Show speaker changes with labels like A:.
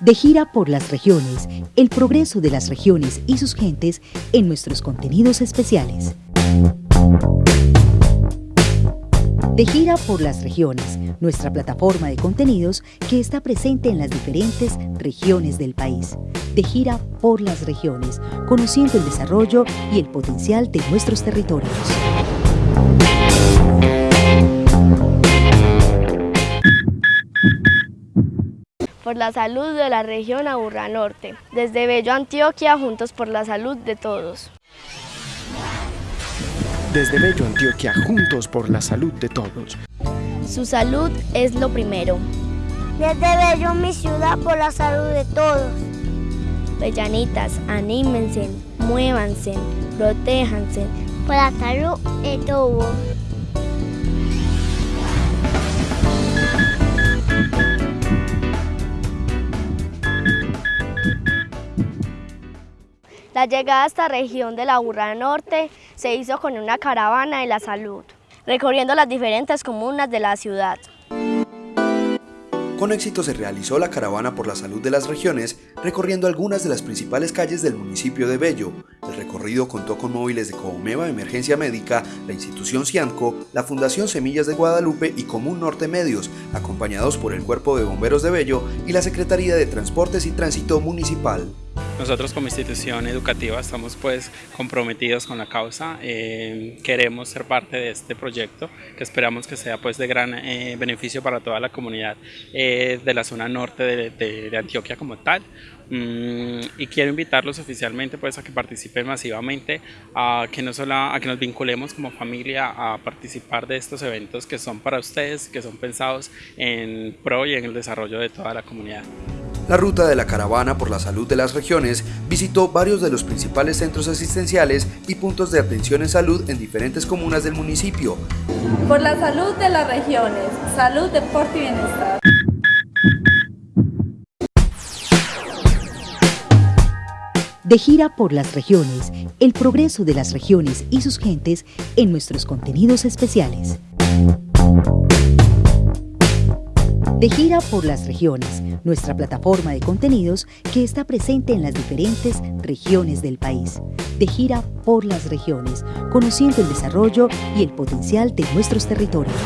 A: De gira por las regiones, el progreso de las regiones y sus gentes en nuestros contenidos especiales. De gira por las regiones, nuestra plataforma de contenidos que está presente en las diferentes regiones del país. De gira por las regiones, conociendo el desarrollo y el potencial de nuestros territorios.
B: Por la salud de la región Aburrá Norte. Desde Bello, Antioquia, juntos por la salud de todos.
C: Desde Bello, Antioquia, juntos por la salud de todos.
B: Su salud es lo primero.
D: Desde Bello, mi ciudad, por la salud de todos.
B: Bellanitas, anímense, muévanse, protéjanse.
D: Por la salud de todos.
B: La llegada a esta región de la Burra Norte se hizo con una caravana de la salud, recorriendo las diferentes comunas de la ciudad.
E: Con éxito se realizó la caravana por la salud de las regiones, recorriendo algunas de las principales calles del municipio de Bello. El recorrido contó con móviles de Comeva Emergencia Médica, la institución Cianco, la Fundación Semillas de Guadalupe y Común Norte Medios, acompañados por el Cuerpo de Bomberos de Bello y la Secretaría de Transportes y Tránsito Municipal.
F: Nosotros como institución educativa estamos pues comprometidos con la causa, eh, queremos ser parte de este proyecto que esperamos que sea pues de gran eh, beneficio para toda la comunidad eh, de la zona norte de, Antioquia como tal. Mm, y quiero invitarlos oficialmente pues a que participen masivamente, a que no solo a que nos vinculemos como familia a participar de estos eventos que son para ustedes, que son pensados en pro y en el desarrollo de toda la comunidad.
E: La ruta de la caravana por la salud de las regiones visitó varios de los principales centros asistenciales y puntos de atención en salud en diferentes comunas del municipio.
G: Por la salud de las regiones, salud, deporte y bienestar.
A: De gira por las regiones, el progreso de las regiones y sus gentes en nuestros contenidos especiales. De gira por las regiones, nuestra plataforma de contenidos que está presente en las diferentes regiones del país. De gira por las regiones, conociendo el desarrollo y el potencial de nuestros territorios.